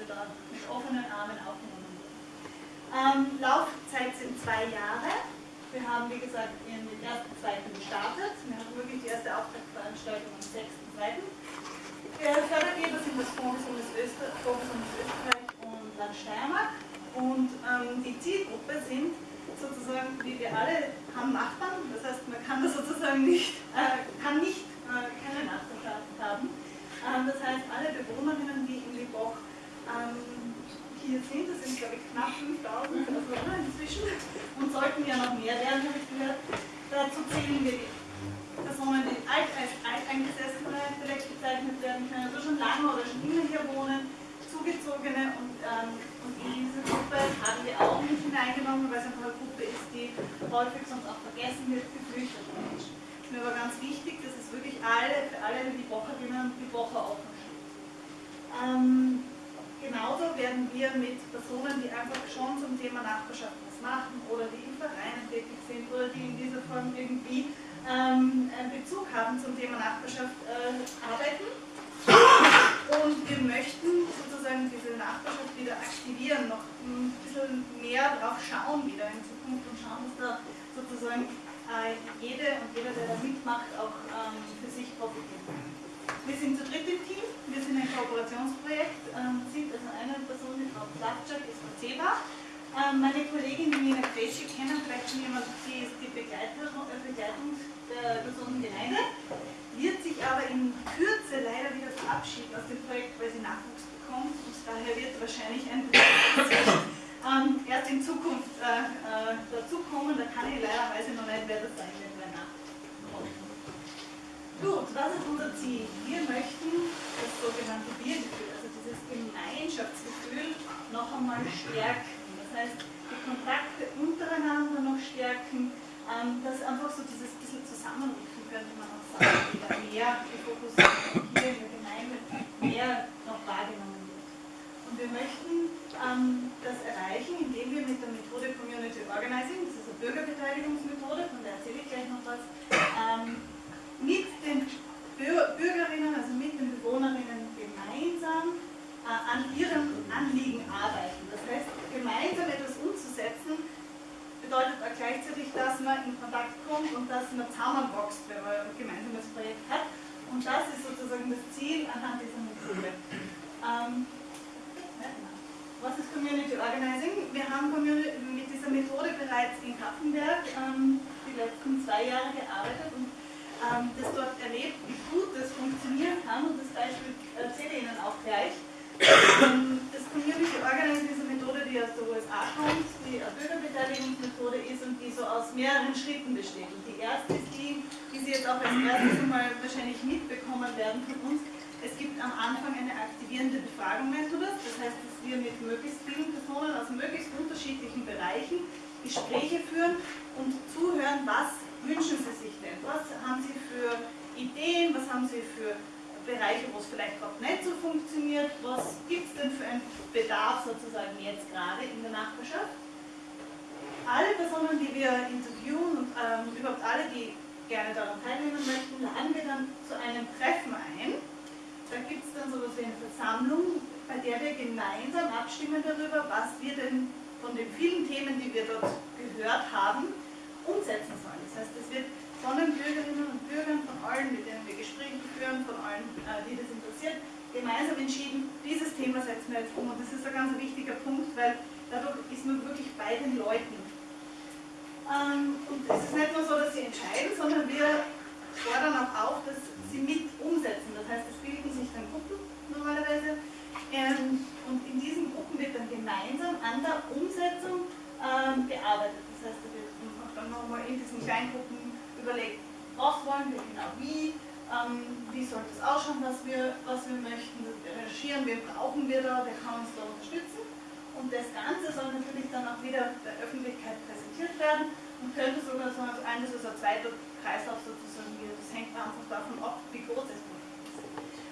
wir da mit offenen Armen aufgenommen wurden. Ähm, Laufzeit sind zwei Jahre. Wir haben, wie gesagt, in den ersten, zweiten gestartet. Wir haben wirklich die erste Auftaktveranstaltung am 6.2. Der Fördergeber sind das Fonds Österreich, Österreich und Land Steiermark. Und ähm, die Zielgruppe sind sozusagen, wie wir alle haben Nachbarn, das heißt, man kann das sozusagen nicht, äh, kann nicht äh, keine Nachbarschaft haben. Ähm, das heißt, alle Bewohnerinnen, die in Liboch ähm, hier sind, das sind glaube ich knapp 5000 Personen inzwischen und sollten ja noch mehr werden, habe ich gehört. Dazu zählen wir die Personen, die alt, als alteingesessene vielleicht bezeichnet werden können, also schon lange oder schon immer hier wohnen, Zugezogene und, ähm, und in diese Gruppe haben wir auch nicht hineingenommen, weil es einfach eine Gruppe ist, die häufig sonst auch vergessen wird, geflüchtete Menschen. Es ist mir aber ganz wichtig, dass es wirklich alle, für alle die Wocherinnen und die Woche offen steht. Ähm, wir mit Personen, die einfach schon zum Thema Nachbarschaft was machen oder die in Vereinen tätig sind oder die in dieser Form irgendwie ähm, einen Bezug haben zum Thema Nachbarschaft äh, arbeiten. Und wir möchten sozusagen diese Nachbarschaft wieder aktivieren, noch ein bisschen mehr drauf schauen wieder in Zukunft und schauen, dass da sozusagen äh, jede und jeder, der da mitmacht, auch ähm, für sich profitiert. Wir sind zu dritt im Team, wir sind ein Kooperationsprojekt, ähm, sind also eine Person, Platschak, ist CEBA. Ähm, meine Kollegin Nina Kreschi kennen vielleicht schon jemand, die ist die Begleitung, äh, Begleitung der Personengemeinde, wird sich aber in Kürze leider wieder verabschieden aus dem Projekt, weil sie Nachwuchs bekommt und daher wird wahrscheinlich ein ähm, erst in Zukunft äh, äh, dazukommen, da kann ich leider weiß noch nicht, wer das sein wird. Gut, was ist unser Ziel? Wir möchten das sogenannte dieses Gemeinschaftsgefühl, noch einmal stärken. Das heißt, die Kontakte untereinander noch stärken, ähm, dass einfach so dieses bisschen zusammenrücken könnte man auch sagen, wieder mehr Fokus hier in der Gemeinde mehr noch wahrgenommen wird. Und wir möchten ähm, das erreichen, indem wir mit der Methode Community Organizing, das ist eine Bürgerbeteiligungsmethode, von der erzähle ich gleich noch was, ähm, mit den Bürgerinnen, also mit den Bewohnerinnen gemeinsam an ihrem Anliegen arbeiten. Das heißt, gemeinsam etwas umzusetzen, bedeutet auch gleichzeitig, dass man in Kontakt kommt und dass man zusammenwächst, wenn man ein gemeinsames Projekt hat. Und das ist sozusagen das Ziel anhand dieser Methode. Ähm, was ist Community Organizing? Wir haben mit dieser Methode bereits in Kaffenberg ähm, die letzten zwei Jahre gearbeitet und ähm, das dort erlebt, wie gut das funktionieren kann und das Beispiel erzähle ich Ihnen auch gleich. Das Community Organizing ist eine Methode, die aus der USA kommt, die eine Bürgerbeteiligungsmethode ist und die so aus mehreren Schritten besteht. Und die erste ist die, die Sie jetzt auch als erstes einmal wahrscheinlich mitbekommen werden von uns. Es gibt am Anfang eine aktivierende Befragungsmethode, das heißt, dass wir mit möglichst vielen Personen aus möglichst unterschiedlichen Bereichen Gespräche führen und zuhören, was wünschen Sie sich denn? Was haben Sie für Ideen? Was haben Sie für Bereiche, wo es vielleicht gerade nicht so funktioniert? Was gibt es denn für einen Bedarf sozusagen jetzt gerade in der Nachbarschaft? Alle Personen, die wir interviewen und ähm, überhaupt alle, die gerne daran teilnehmen möchten, laden wir dann zu einem Treffen ein. Da gibt es dann sowas wie eine Versammlung, bei der wir gemeinsam abstimmen darüber, was wir denn von den vielen Themen, die wir dort gehört haben, umsetzen sollen. Das heißt, es wird von den Bürgerinnen und Bürgern, von allen, mit denen wir Gespräche führen, von allen, äh, die das interessiert, gemeinsam entschieden, dieses Thema setzen wir jetzt um. Und das ist ein ganz wichtiger Punkt, weil dadurch ist man wirklich bei den Leuten. Ähm, und es ist nicht nur so, dass sie entscheiden, sondern wir fordern auch auf, dass sie mit umsetzen. Das heißt, es bilden sich dann Gruppen normalerweise. Ähm, und in diesen Gruppen wird dann gemeinsam an der Umsetzung ähm, bearbeitet. Das heißt, da wird dann nochmal in diesen Kleingruppen überlegt, was wollen wir genau, wie, ähm, wie soll das ausschauen, was wir, was wir möchten, recherchieren, wen brauchen wir da, wer kann uns da unterstützen. Und das Ganze soll natürlich dann auch wieder der Öffentlichkeit präsentiert werden und könnte sogar so ein, das ist ein zweiter Kreislauf sozusagen hier. Das hängt einfach davon ab, wie groß das Projekt ist.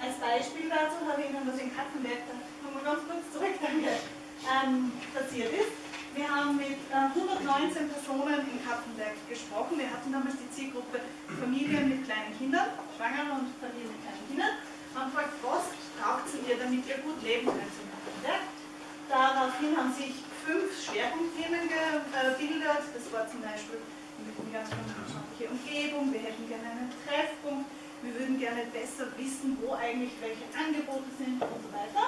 Als Beispiel dazu habe ich Ihnen was in Kattenberg, da kommen wir ganz kurz zurück, danke, ähm, passiert ist. Wir haben mit 119 äh, Personen in Kappenberg gesprochen. Wir hatten damals die Zielgruppe Familien mit kleinen Kindern, Schwangere und Familien mit kleinen haben gefragt, was braucht ihr, damit ihr gut leben könnt? verstärkt. Daraufhin haben sich fünf Schwerpunktthemen gebildet. Das war zum Beispiel, wir eine wissenschaftliche Umgebung, wir hätten gerne einen Treffpunkt, wir würden gerne besser wissen, wo eigentlich welche Angebote sind und so weiter.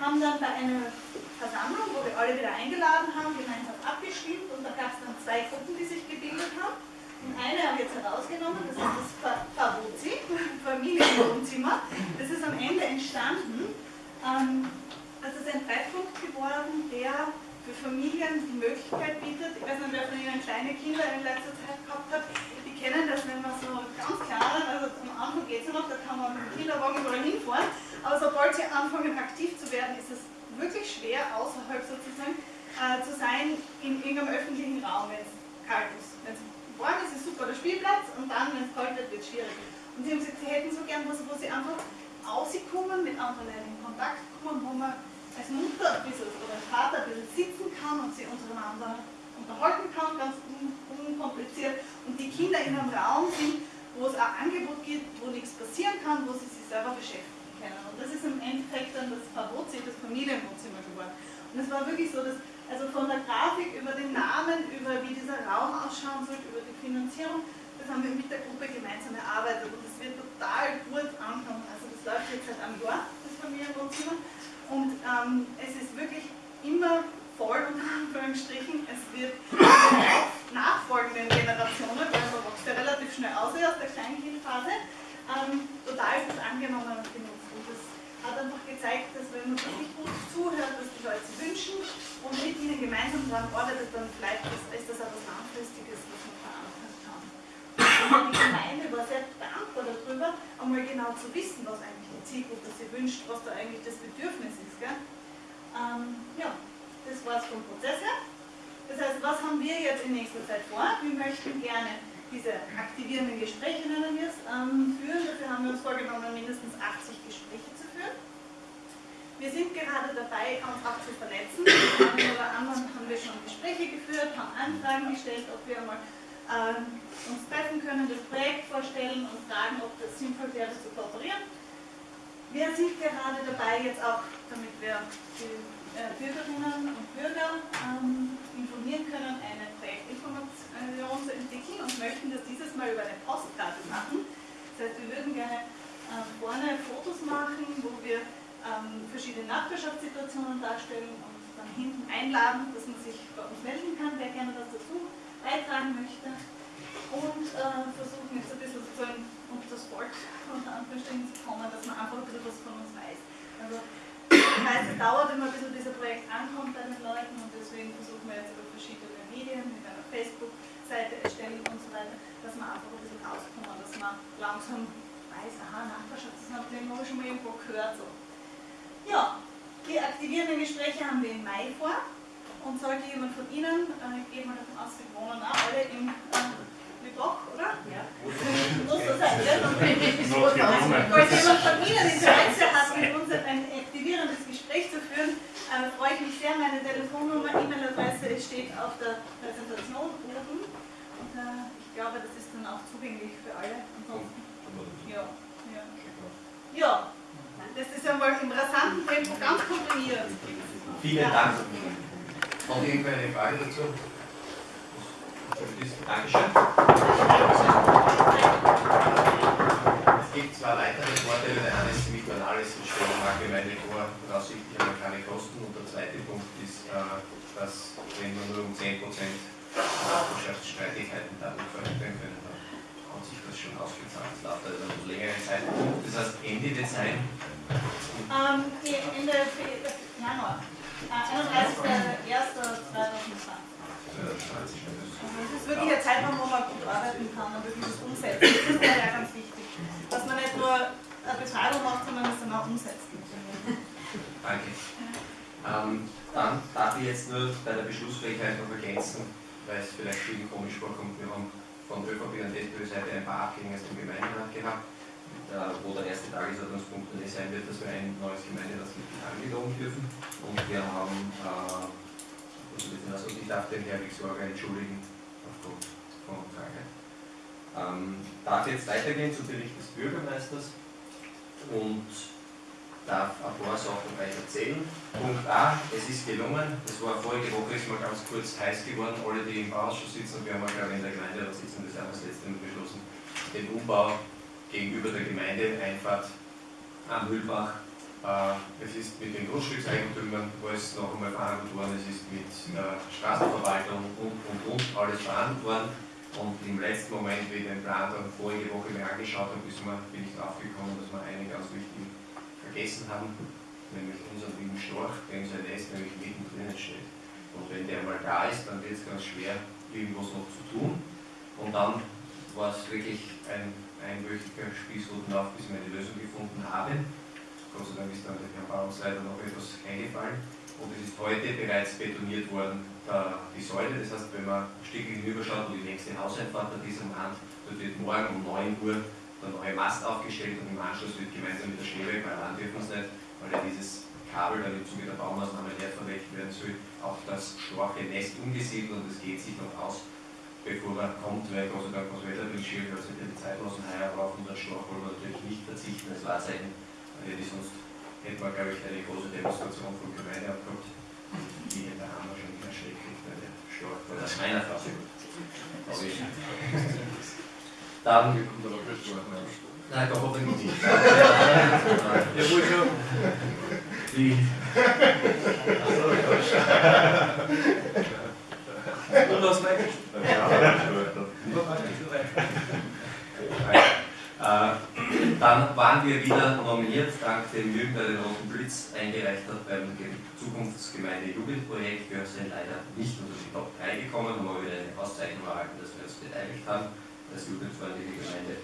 Haben dann bei einer Versammlung, wo wir alle wieder eingeladen haben, gemeinsam abgestimmt und da gab es dann zwei Gruppen, die sich gebildet haben. Und eine habe ich jetzt herausgenommen, das ist das Favozi, Familienwohnzimmer. Das ist am Ende entstanden. Ähm, das ist ein Treffpunkt geworden, der für Familien die Möglichkeit bietet, ich weiß nicht, wer von Ihnen kleine Kinder in letzter Zeit gehabt hat, die kennen das, wenn man so ganz klein, also am Anfang geht es ja noch, da kann man mit dem Kinderwagen überall hinfahren, aber sobald sie anfangen aktiv zu werden, ist es wirklich schwer, außerhalb sozusagen äh, zu sein in irgendeinem öffentlichen Raum, wenn es kalt ist. Wenn es warm ist, ist super der Spielplatz und dann, wenn es kalt wird, wird es schwierig. Und sie haben gesagt, sie hätten so gern was, wo sie einfach rauskommen, mit anderen in Kontakt kommen, wo man als Mutter ein bisschen, oder als Vater ein bisschen sitzen kann und sich untereinander unterhalten kann, ganz un unkompliziert. Und die Kinder in einem Raum sind, wo es ein Angebot gibt, wo nichts passieren kann, wo sie sich selber beschäftigen können. Und das ist im Endeffekt dann das Favozi, das Familienwohnzimmer geworden. Und es war wirklich so, dass also von der Grafik über den Namen, über wie dieser Raum ausschauen soll, über die Finanzierung, das haben wir mit der Gruppe gemeinsam erarbeitet und das wird total gut ankommen. Also das läuft jetzt seit einem Jahr, das Familienwohnzimmer. Und ähm, es ist wirklich immer voll, unter Anführungsstrichen. Es wird nachfolgenden Generationen, weil man wächst ja relativ schnell aus aus der Kleinkindphase, ähm, total gut angenommen und genutzt. Und das hat einfach gezeigt, dass wenn man wirklich gut zuhört, was die Leute wünschen und mit ihnen gemeinsam daran arbeitet, dann vielleicht ist, ist das etwas Langfristiges, was man verankern kann. Die Gemeinde war sehr dankbar darüber, einmal genau zu wissen, was eigentlich die Zielgruppe sich wünscht, was da eigentlich das Bedürfnis ist. Gell? Ähm, ja, das war es vom Prozess her. Das heißt, was haben wir jetzt in nächster Zeit vor? Wir möchten gerne diese aktivierenden Gespräche, nennen wir es, ähm, führen. Dafür haben wir uns vorgenommen, mindestens 80 Gespräche zu. Wir sind gerade dabei, uns auch zu vernetzen. Mit einem oder anderen haben wir schon Gespräche geführt, haben Anfragen gestellt, ob wir mal äh, uns treffen können, das Projekt vorstellen und fragen, ob das sinnvoll wäre, zu kooperieren. Wir sind gerade dabei, jetzt auch, damit wir die äh, Bürgerinnen und Bürger ähm, informieren können, eine Projektinformation zu entwickeln und möchten das dieses Mal über eine Postkarte machen. Das heißt, wir würden gerne äh, vorne Fotos machen, wo wir ähm, verschiedene Nachbarschaftssituationen darstellen und dann hinten einladen, dass man sich bei uns melden kann, wer gerne was dazu beitragen möchte. Und äh, versuchen jetzt ein bisschen sozusagen unter das Volk unter Anführungsstrichen zu kommen, dass man einfach ein bisschen was von uns weiß. Also das heißt, es dauert immer, bis dieses Projekt ankommt bei den Leuten und deswegen versuchen wir jetzt über verschiedene Medien, mit einer Facebook-Seite erstellen und so weiter, dass man einfach ein bisschen rauskommen, dass man langsam weiß, aha, Nachbarschaft, das haben wir schon mal irgendwo gehört. So. Ja, die aktivierenden Gespräche haben wir im Mai vor und sollte jemand von Ihnen, äh, ich gehe mal davon aus, Sie wohnen auch alle im äh, Lübach, oder? Ja. Muss so sein, ja? Falls jemand von Ihnen Interesse hat, mit uns ein aktivierendes Gespräch zu führen, äh, freue ich mich sehr. Meine Telefonnummer, E-Mail-Adresse steht auf der Präsentation oben. Und äh, ich glaube, das ist dann auch zugänglich für alle. Ansonsten, ja, ja. ja, das ist einmal im rasanten Tempo ganz komprimiert. Vielen Ja. Dank. Noch irgendeine Frage dazu? Dankeschön. Es gibt zwei weitere Vorteile. Der eine ist ziemlich banal, es entstehen allgemeine vor, voraussichtlich aber keine Kosten. Und der zweite Punkt ist, äh, dass wenn wir nur um 10% Nachbarschaftsstreitigkeiten dadurch verhindern können, hat sich das schon ausgezahlt. Das läuft also einen längeren Zeitpunkt. Das heißt, Ende sein, Ähm, Ende Januar. Äh, 31.01.2020. Also es ist wirklich ein Zeitraum, wo man gut arbeiten kann und wirklich das umsetzen. Das ist ja ganz wichtig. Dass man nicht nur eine Beschreibung macht, sondern es dann auch umsetzt. Danke. Ähm, dann darf ich jetzt nur bei der Beschlussfähigkeit noch ergänzen, weil es vielleicht vielen komisch vorkommt. Wir haben von ÖVP und SPÖ-Seite ein paar Abgänge aus dem Gemeinderat gehabt, wo der erste Tagesordnungspunkt dann sein wird, dass wir ein neues Gemeinderatsmitglied angeloben dürfen. Und wir haben, äh, also ich darf den Herrn Sorge entschuldigen aufgrund von Krankheit. Ähm, darf jetzt weitergehen zum Bericht des Bürgermeisters und darf ein paar Sachen euch erzählen. Punkt A, es ist gelungen, das war vorige Woche, ist mal ganz kurz heiß geworden, alle die im Bauausschuss sitzen, wir haben auch glaube in der Gemeinde da sitzen, das haben letzte Mal beschlossen, den Umbau gegenüber der Gemeinde, Einfahrt am Mühlbach. Äh, es ist mit den Grundstückseigentümern alles noch einmal verhandelt worden, es ist mit der Straßenverwaltung und, und, und alles verhandelt worden. Und im letzten Moment, wie ich den Plan dann vorige Woche mir angeschaut habe, bin ich draufgekommen, dass wir einen ganz wichtigen vergessen haben, nämlich unseren lieben Storch, der in seinem Nest nämlich mittendrin steht. Und wenn der mal da ist, dann wird es ganz schwer, irgendwas noch zu tun. Und dann war es wirklich ein einwöchiger Spießrutenlauf, bis wir eine Lösung gefunden haben. Gott sei Dank ist dann der Bauungsleiter noch etwas eingefallen. Und es ist heute bereits betoniert worden, die Säule. Das heißt, wenn man ein Stück hinüberschaut, wo die nächste Hauseinfahrt an diesem Rand, dort wird morgen um 9 Uhr der neue Mast aufgestellt und im Anschluss wird gemeinsam mit der Schneeweg, weil ran dürfen es nicht, weil ja dieses Kabel dann im Zuge der Baumaßnahme leer verlegt werden soll, auch das schwache Nest umgesiedelt und es geht sich noch aus, bevor er kommt, weil Gott sei Dank was Wetter will, schwierig, also die Zeit lassen heuer, aber auf unseren Storch wollen wir natürlich nicht verzichten als Wahrzeichen, weil die sonst hätten wir, glaube ich, eine große Demonstration von Gemeinde abgehabt. Die da haben wir schon wieder schrecklich, weil der Storch war das meiner Fassung. Dann. Nein, doch hoffentlich nicht. Ja, wohl schon. Die. Und? Dann waren wir wieder nominiert, dank dem Jürgen, der den Roten Blitz eingereicht hat beim Zukunftsgemeinde Jugendprojekt. Wir sind leider nicht unter die Top 3 gekommen, haben aber wieder eine Auszeichnung erhalten, dass wir uns beteiligt haben als jugendfreundliche Gemeinde.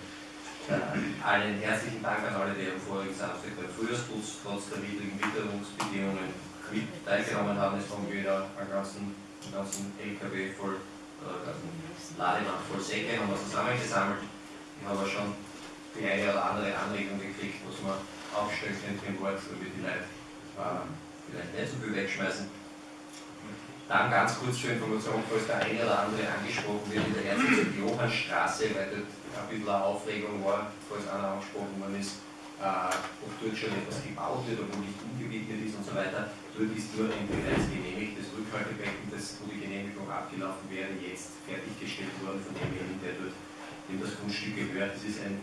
Äh, allen herzlichen Dank an alle, die am vorigen Samstag beim Frühjahrsputz trotz der widrigen Witterungsbedingungen mit teilgenommen haben. Es haben wieder einen ganzen, einen ganzen LKW voll, äh, Lademann voll Säcke haben wir zusammengesammelt. Ich habe schon die eine oder andere Anregung gekriegt, was man aufstellen könnte im Wort, damit die Leute äh, vielleicht nicht so viel wegschmeißen. Dann ganz kurz zur Information, falls der eine oder andere angesprochen wird, in der Herzog Johannstraße, weil dort ein bisschen eine Aufregung war, falls einer angesprochen worden ist, äh, ob dort schon etwas gebaut wird, obwohl nicht umgewidmet ist und so weiter. Dort ist nur ein bereits genehmigtes Rückhaltebecken, das, wo die Genehmigung abgelaufen wäre, jetzt fertiggestellt worden von demjenigen, der dort dem das Grundstück gehört. Das ist ein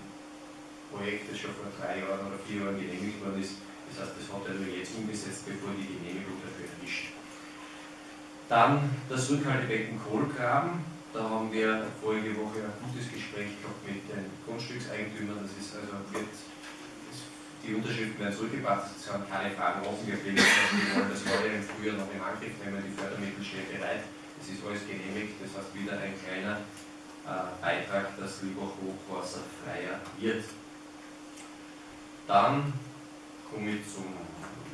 Projekt, das schon vor drei Jahren oder vier Jahren genehmigt worden ist. Das heißt, das hat er nur jetzt umgesetzt, bevor die Genehmigung dafür erwischt. Dann das Rückhaltebecken Kohlgraben. Da haben wir vorige Woche ein gutes Gespräch gehabt mit den Grundstückseigentümern. Das ist also wird, die Unterschriften werden zurückgebracht, es haben keine Fragen offen geblieben. Wir wollen das heute im Frühjahr noch in Angriff nehmen, die Fördermittel stehen bereit. Es ist alles genehmigt, das heißt wieder ein kleiner äh, Beitrag, dass Lübach hochwasserfreier wird. Dann komme ich zum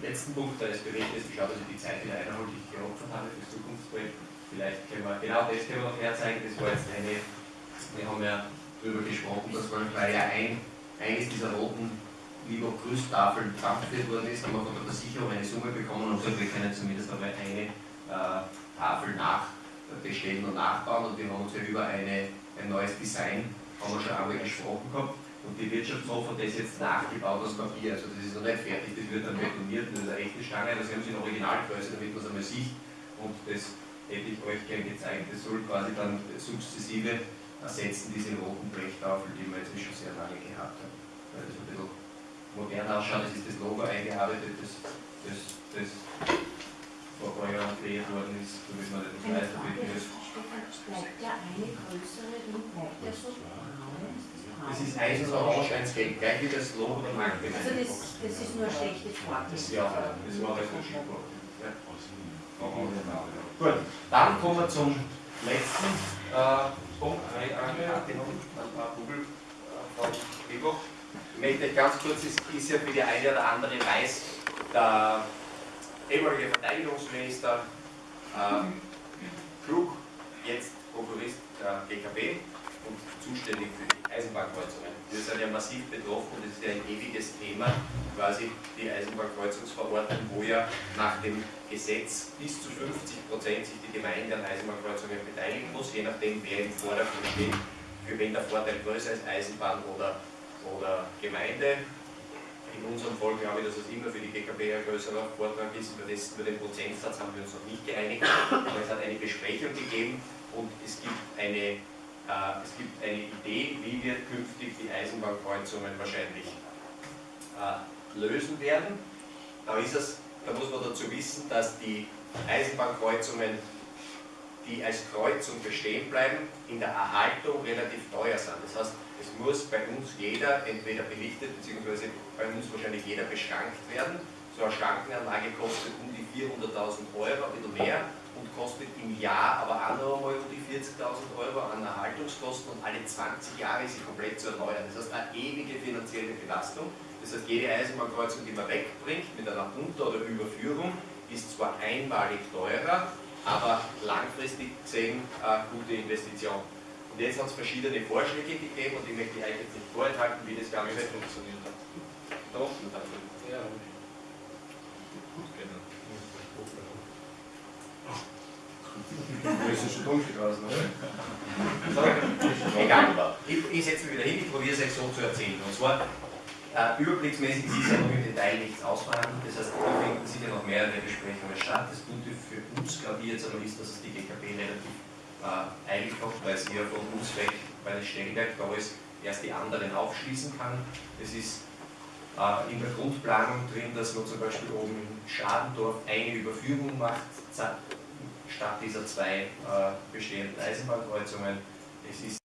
letzten Punkt deines Berichtes, ich schaue, dass die Zeit wieder einhalte, die ich geopfert habe fürs Zukunftsprojekt. Vielleicht können wir genau das können wir noch herzeigen. Das war jetzt eine, wir haben ja darüber gesprochen, dass weil ja ein, eines dieser roten lieber Grüßtafeln transferiert worden ist, haben wir von der Versicherung eine Summe bekommen und gesagt, wir können zumindest einmal eine äh, Tafel nachbestellen und nachbauen und wir haben uns ja über eine, ein neues Design haben wir schon einmal gesprochen gehabt und die Wirtschaftshof hat das jetzt nachgebaut aus Papier, also das ist noch nicht fertig, das wird dann betoniert, das ist eine echte Stange, das haben sie in Originalgröße, damit man es einmal sieht. Und das hätte ich euch gerne gezeigt, das soll quasi dann sukzessive ersetzen, diese roten Blechtafel, die wir jetzt schon sehr lange gehabt haben. Weil das ein bisschen modern ausschaut, das ist das Logo eingearbeitet, das, das, das ein kreiert worden ist, damit man nicht weiß, wie das Bleibt der eine größere Ring, bleibt der so das ist eins so orange, eins gelb, gleich wie das Logo der Marke. Also das, das ist nur eine schlechte Farbe. Das, ja, das war das schick ja. Gut, dann kommen wir zum letzten äh, Punkt. Ein paar Google von Vivo. Ich möchte ganz kurz, es ist ja für die eine oder andere weiß, der ehemalige Verteidigungsminister äh, Klug, jetzt Prokurist der GKB und zuständig für die Eisenbahnkreuzungen. Wir sind ja massiv betroffen und das ist ja ein ewiges Thema, quasi die Eisenbahnkreuzungsverordnung, wo ja nach dem Gesetz bis zu 50 Prozent sich die Gemeinde an Eisenbahnkreuzungen beteiligen muss, je nachdem wer im Vordergrund steht, für wen der Vorteil größer ist, Eisenbahn oder, oder Gemeinde. In unserem Fall glaube ich, dass es immer für die GKB ein größerer Vortrag ist. Über, das, über den Prozentsatz haben wir uns noch nicht geeinigt, aber es hat eine Besprechung gegeben und es gibt eine, äh, es gibt eine Idee, wie wir künftig die Eisenbahnkreuzungen wahrscheinlich äh, lösen werden. Da, es, da muss man dazu wissen, dass die Eisenbahnkreuzungen, die als Kreuzung bestehen bleiben, in der Erhaltung relativ teuer sind. Das heißt, es muss bei uns jeder entweder belichtet, beziehungsweise bei uns wahrscheinlich jeder beschrankt werden. So eine Schrankenanlage kostet um die 400.000 Euro, ein bisschen mehr, und kostet im Jahr aber auch noch einmal um die 40.000 Euro an Erhaltungskosten und alle 20 Jahre ist sie komplett zu erneuern. Das heißt, eine ewige finanzielle Belastung. Das heißt, jede Eisenbahnkreuzung, die man wegbringt mit einer Unter- oder Überführung, ist zwar einmalig teurer, aber langfristig gesehen eine gute Investition. Und jetzt hat es verschiedene Vorschläge gegeben und ich möchte euch jetzt nicht vorenthalten, wie das Ganze funktioniert hat. Doch, Ja, Das ist schon dunkel draußen, oder? So, egal, ich, ich setze mich wieder hin, ich probiere es euch so zu erzählen. Und zwar, äh, überblicksmäßig ist ja noch im Detail nichts ausverhandelt, das heißt, da finden sicher noch mehrere Besprechungen statt. Das Gute für uns, glaube ich, jetzt einmal ist, dass es die GKB relativ äh, eilig hat, weil sie ja von uns weg, weil das Stellwerk da ist, erst die anderen aufschließen kann. Es ist äh, in der Grundplanung drin, dass man zum Beispiel oben in Schadendorf eine Überführung macht, statt dieser zwei äh, bestehenden Eisenbahnkreuzungen. Es ist